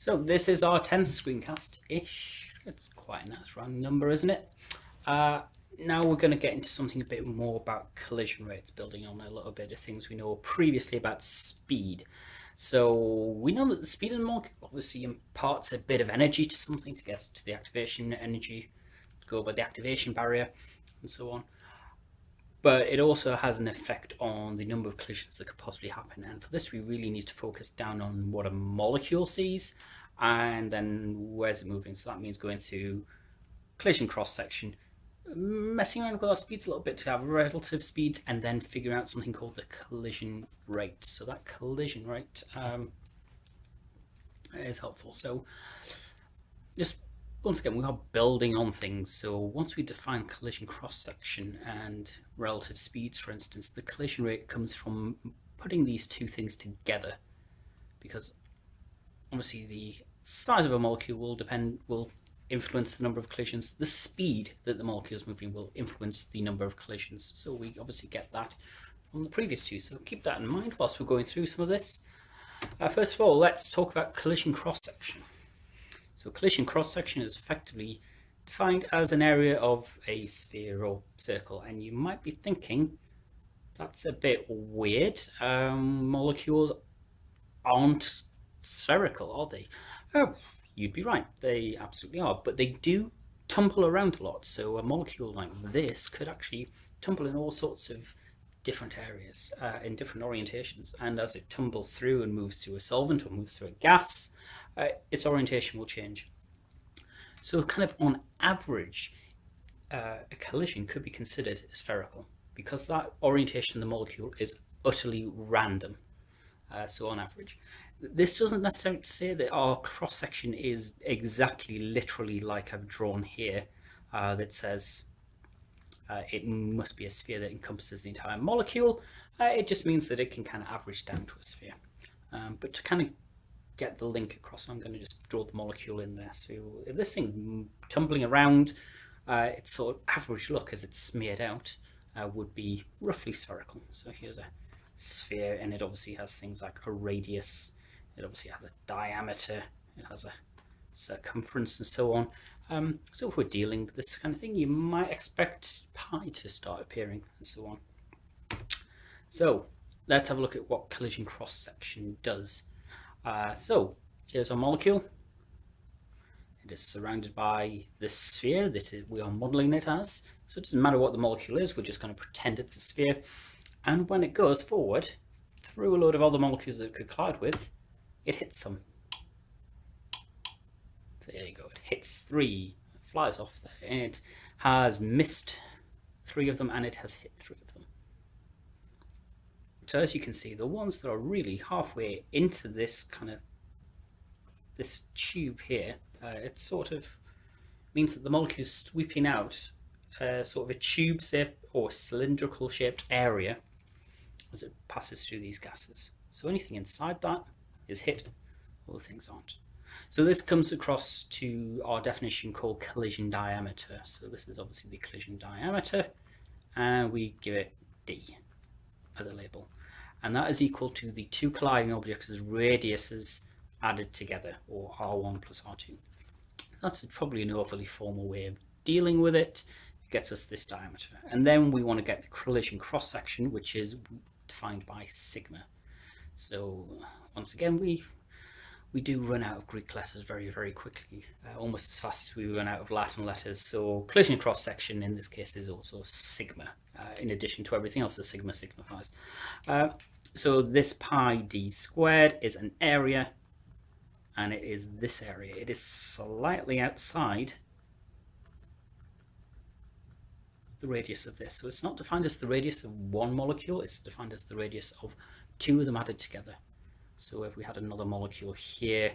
So this is our 10th screencast-ish. It's quite a nice round number, isn't it? Uh, now we're going to get into something a bit more about collision rates, building on a little bit of things we know previously about speed. So we know that the speed of the molecule obviously imparts a bit of energy to something to get to the activation energy, to go over the activation barrier, and so on but it also has an effect on the number of collisions that could possibly happen. And for this, we really need to focus down on what a molecule sees and then where's it moving. So that means going to collision cross section, messing around with our speeds a little bit to have relative speeds and then figure out something called the collision rate. So that collision rate um, is helpful. So just once again, we are building on things. So once we define collision cross-section and relative speeds, for instance, the collision rate comes from putting these two things together because obviously the size of a molecule will depend, will influence the number of collisions. The speed that the molecule is moving will influence the number of collisions. So we obviously get that from the previous two. So keep that in mind whilst we're going through some of this. Uh, first of all, let's talk about collision cross-section. So collision cross-section is effectively defined as an area of a sphere or circle. And you might be thinking, that's a bit weird. Um, molecules aren't spherical, are they? Oh, you'd be right. They absolutely are. But they do tumble around a lot. So a molecule like this could actually tumble in all sorts of different areas uh, in different orientations. And as it tumbles through and moves through a solvent or moves through a gas uh, its orientation will change. So kind of on average uh, a collision could be considered spherical because that orientation of the molecule is utterly random uh, so on average. This doesn't necessarily say that our cross section is exactly literally like I've drawn here uh, that says uh, it must be a sphere that encompasses the entire molecule. Uh, it just means that it can kind of average down to a sphere. Um, but to kind of get the link across, I'm going to just draw the molecule in there. So if this thing's tumbling around, uh, its sort of average look as it's smeared out uh, would be roughly spherical. So here's a sphere and it obviously has things like a radius, it obviously has a diameter, it has a circumference and so on. Um, so if we're dealing with this kind of thing, you might expect pi to start appearing and so on. So let's have a look at what collision cross-section does. Uh, so here's our molecule. It is surrounded by this sphere that we are modeling it as. So it doesn't matter what the molecule is, we're just going to pretend it's a sphere. And when it goes forward, through a load of other molecules that it could collide with, it hits some there you go, hits three, flies off there, and it has missed three of them and it has hit three of them. So as you can see, the ones that are really halfway into this kind of, this tube here, uh, it sort of means that the molecule is sweeping out uh, sort of a tube shaped or cylindrical shaped area as it passes through these gases. So anything inside that is hit, all the things aren't. So this comes across to our definition called collision diameter. So this is obviously the collision diameter and we give it D as a label. And that is equal to the two colliding objects' radiuses added together or R1 plus R2. That's probably an overly formal way of dealing with it. It gets us this diameter. And then we want to get the collision cross section, which is defined by sigma. So once again, we we do run out of Greek letters very, very quickly, uh, almost as fast as we run out of Latin letters. So collision cross section in this case is also sigma, uh, in addition to everything else that sigma signifies. Uh, so this pi d squared is an area, and it is this area. It is slightly outside the radius of this. So it's not defined as the radius of one molecule, it's defined as the radius of two of them added together. So if we had another molecule here,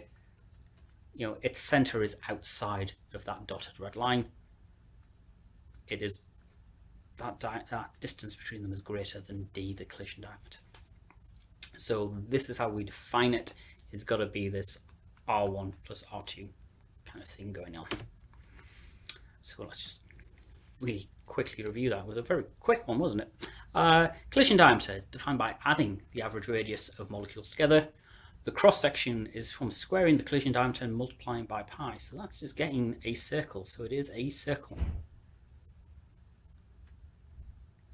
you know, its center is outside of that dotted red line. It is that, that distance between them is greater than d, the collision diameter. So this is how we define it. It's got to be this R1 plus R2 kind of thing going on. So let's just really quickly review that. It was a very quick one, wasn't it? Uh, collision diameter, defined by adding the average radius of molecules together. the cross section is from squaring the collision diameter and multiplying by pi. So that's just getting a circle. So it is a circle.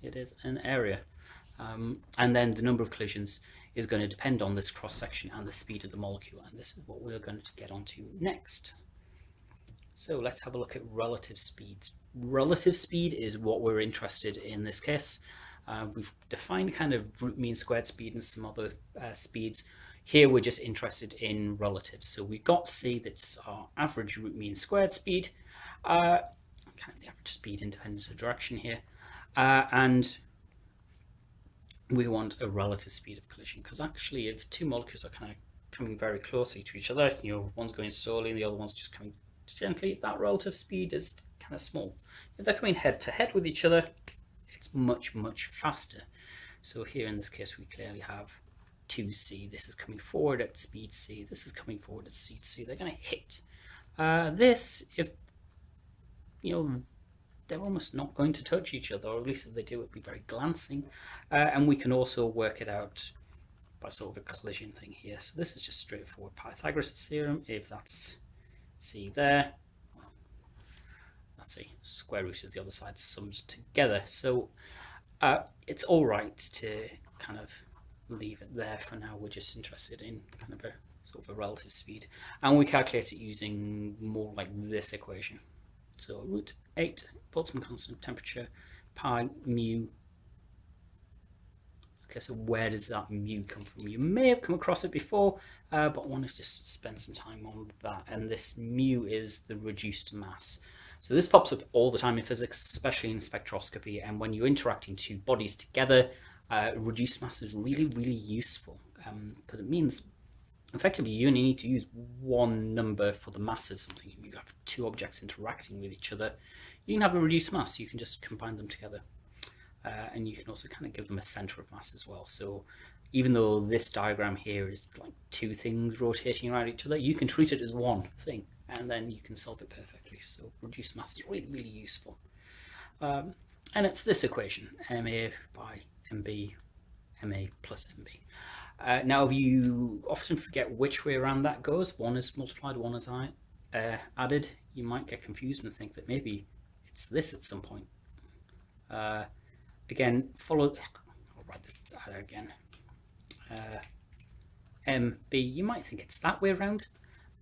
It is an area. Um, and then the number of collisions is going to depend on this cross section and the speed of the molecule. And this is what we're going to get onto next. So let's have a look at relative speeds. Relative speed is what we're interested in this case. Uh, we've defined kind of root mean squared speed and some other uh, speeds. Here we're just interested in relatives. So we've got C, that's our average root mean squared speed, uh, kind of the average speed independent of direction here. Uh, and we want a relative speed of collision because actually if two molecules are kind of coming very closely to each other, you know, one's going slowly and the other one's just coming gently, that relative speed is kind of small. If they're coming head to head with each other, it's much, much faster. So here in this case, we clearly have 2c. This is coming forward at speed c. This is coming forward at speed c. They're going to hit. Uh, this, if, you know, they're almost not going to touch each other, or at least if they do, it'll be very glancing. Uh, and we can also work it out by sort of a collision thing here. So this is just straightforward Pythagoras' theorem. If that's c there, that's square root of the other side summed together. So uh, it's all right to kind of leave it there for now. We're just interested in kind of a sort of a relative speed. And we calculate it using more like this equation. So root 8 Boltzmann constant temperature pi mu. Okay, so where does that mu come from? You may have come across it before, uh, but I want to just spend some time on that. And this mu is the reduced mass. So this pops up all the time in physics, especially in spectroscopy. And when you're interacting two bodies together, uh, reduced mass is really, really useful because um, it means effectively you only need to use one number for the mass of something. You have two objects interacting with each other. You can have a reduced mass. You can just combine them together. Uh, and you can also kind of give them a center of mass as well. So even though this diagram here is like two things rotating around each other, you can treat it as one thing and then you can solve it So reduced mass is really, really useful. Um, and it's this equation, MA by MB, MA plus MB. Uh, now, if you often forget which way around that goes, one is multiplied, one is I, uh, added, you might get confused and think that maybe it's this at some point. Uh, again, follow, I'll write that again. Uh, MB, you might think it's that way around,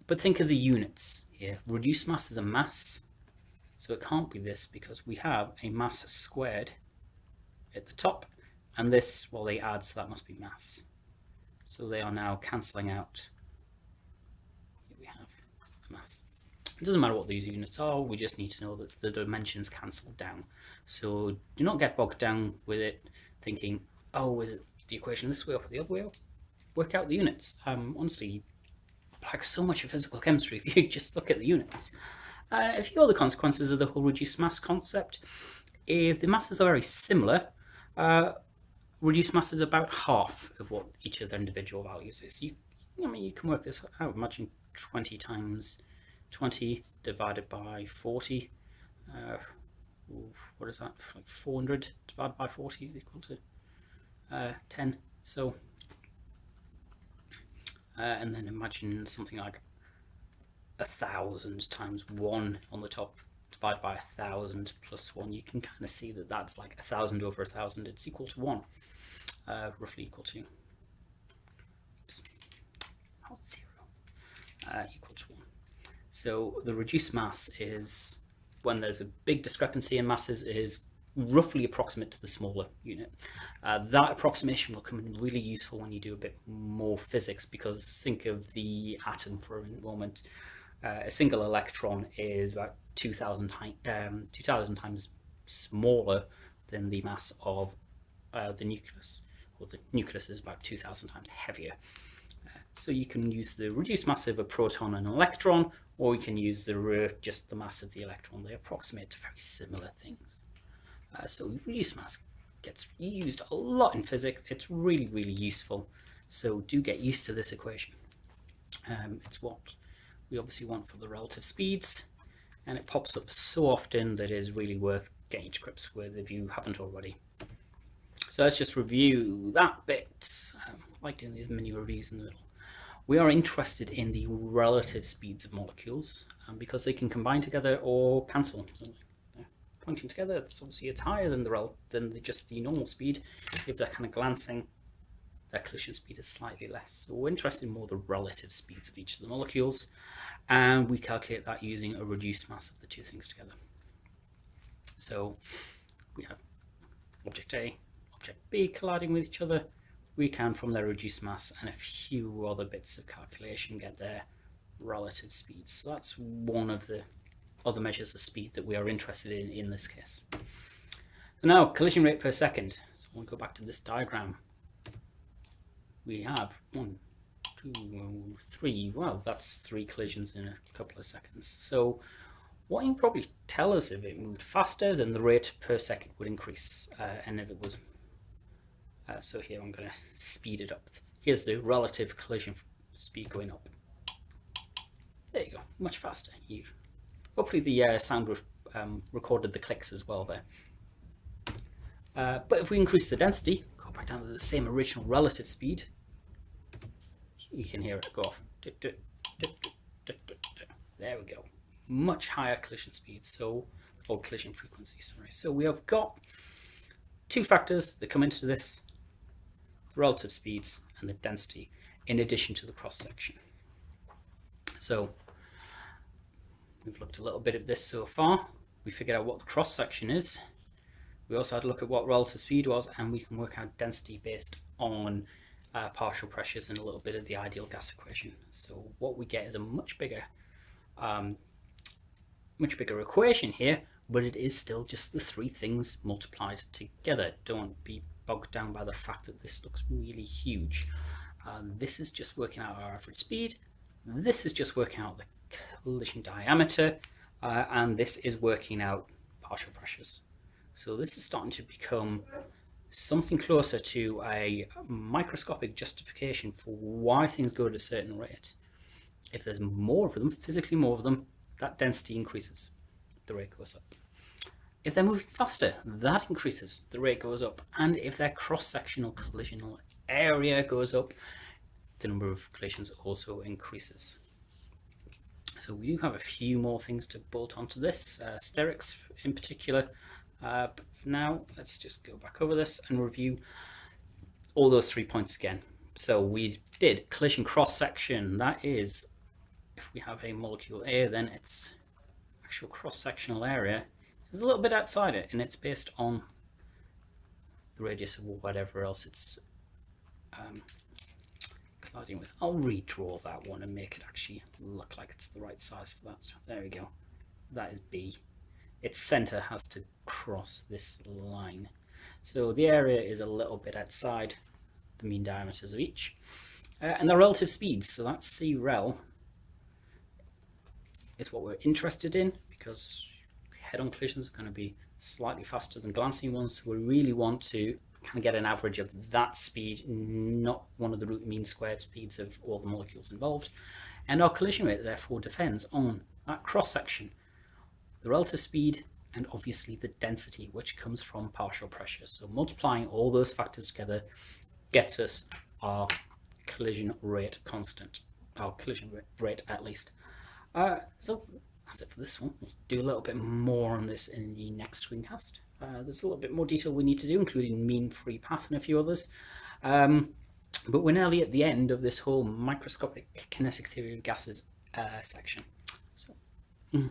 but think of the units here. Reduced mass is a mass, so it can't be this because we have a mass squared at the top, and this, well, they add, so that must be mass. So they are now cancelling out. Here we have mass. It doesn't matter what these units are, we just need to know that the dimensions cancel down. So do not get bogged down with it thinking, oh, is it the equation this way or the other way? Work out the units. Um, honestly, like so much of physical chemistry if you just look at the units. Uh, a few other consequences of the whole reduced mass concept. If the masses are very similar, uh, reduced mass is about half of what each of their individual values is. You, I mean, you can work this out. Imagine 20 times 20 divided by 40. Uh, what is that? Like 400 divided by 40 is equal to uh, 10. So, uh, and then imagine something like a thousand times one on the top divided by a thousand plus one. You can kind of see that that's like a thousand over a thousand. It's equal to one uh, roughly equal to oops, oh, zero, uh, equal to 1. So the reduced mass is when there's a big discrepancy in masses is roughly approximate to the smaller unit. Uh, that approximation will come in really useful when you do a bit more physics because think of the atom for a moment. Uh, a single electron is about 2,000 um, 2000 times smaller than the mass of uh, the nucleus or the nucleus is about 2,000 times heavier. Uh, so you can use the reduced mass of a proton and an electron, or you can use the just the mass of the electron. They approximate to very similar things. Uh, so reduced mass gets used a lot in physics. It's really, really useful. So do get used to this equation. Um, it's what we obviously want for the relative speeds, and it pops up so often that it is really worth getting to grips with if you haven't already. So let's just review that bit. Um, I like doing these mini reviews in the middle. we are interested in the relative speeds of molecules um, because they can combine together or cancel. Pointing together, it's obviously it's higher than the rel than the, just the normal speed. If they're kind of glancing, their collision speed is slightly less. So we're interested in more the relative speeds of each of the molecules, and we calculate that using a reduced mass of the two things together. So we have object A, object B colliding with each other. We can, from their reduced mass and a few other bits of calculation, get their relative speeds. So that's one of the other measures of speed that we are interested in in this case. now, collision rate per second. So we'll go back to this diagram we have one, two, three. Well, that's three collisions in a couple of seconds. So what you can probably tell us if it moved faster, then the rate per second would increase. Uh, and if it was, uh, so here I'm going to speed it up. Here's the relative collision speed going up. There you go, much faster. You, hopefully the uh, sound um, recorded the clicks as well there. Uh, but if we increase the density, go back down to the same original relative speed, you can hear it go off. There we go. Much higher collision speed, so or collision frequency, sorry. So we have got two factors that come into this, relative speeds and the density, in addition to the cross-section. So we've looked a little bit at this so far. We figured out what the cross-section is. We also had a look at what relative speed was, and we can work out density based on uh, partial pressures and a little bit of the ideal gas equation. So what we get is a much bigger, um, much bigger equation here, but it is still just the three things multiplied together. Don't be bogged down by the fact that this looks really huge. Uh, this is just working out our average speed. This is just working out the collision diameter, uh, and this is working out partial pressures. So this is starting to become something closer to a microscopic justification for why things go at a certain rate. If there's more of them, physically more of them, that density increases, the rate goes up. If they're moving faster, that increases, the rate goes up. And if their cross-sectional collisional area goes up, the number of collisions also increases. So we do have a few more things to bolt onto this, uh, sterics in particular, uh, but for now, let's just go back over this and review all those three points again. So we did collision cross section. That is, if we have a molecule A, then its actual cross-sectional area is a little bit outside it, and it's based on the radius of whatever else it's um, with. I'll redraw that one and make it actually look like it's the right size for that. There we go. That is B its center has to cross this line. So the area is a little bit outside the mean diameters of each. Uh, and the relative speeds, so that's C rel, is what we're interested in because head-on collisions are going to be slightly faster than glancing ones. So we really want to kind of get an average of that speed, not one of the root mean squared speeds of all the molecules involved. And our collision rate therefore depends on that cross-section the relative speed, and obviously the density, which comes from partial pressure. So multiplying all those factors together gets us our collision rate constant, our collision rate at least. Uh, so that's it for this one. We'll do a little bit more on this in the next screencast. Uh, there's a little bit more detail we need to do, including mean free path and a few others. Um, but we're nearly at the end of this whole microscopic kinetic theory of gases uh, section. So. Mm.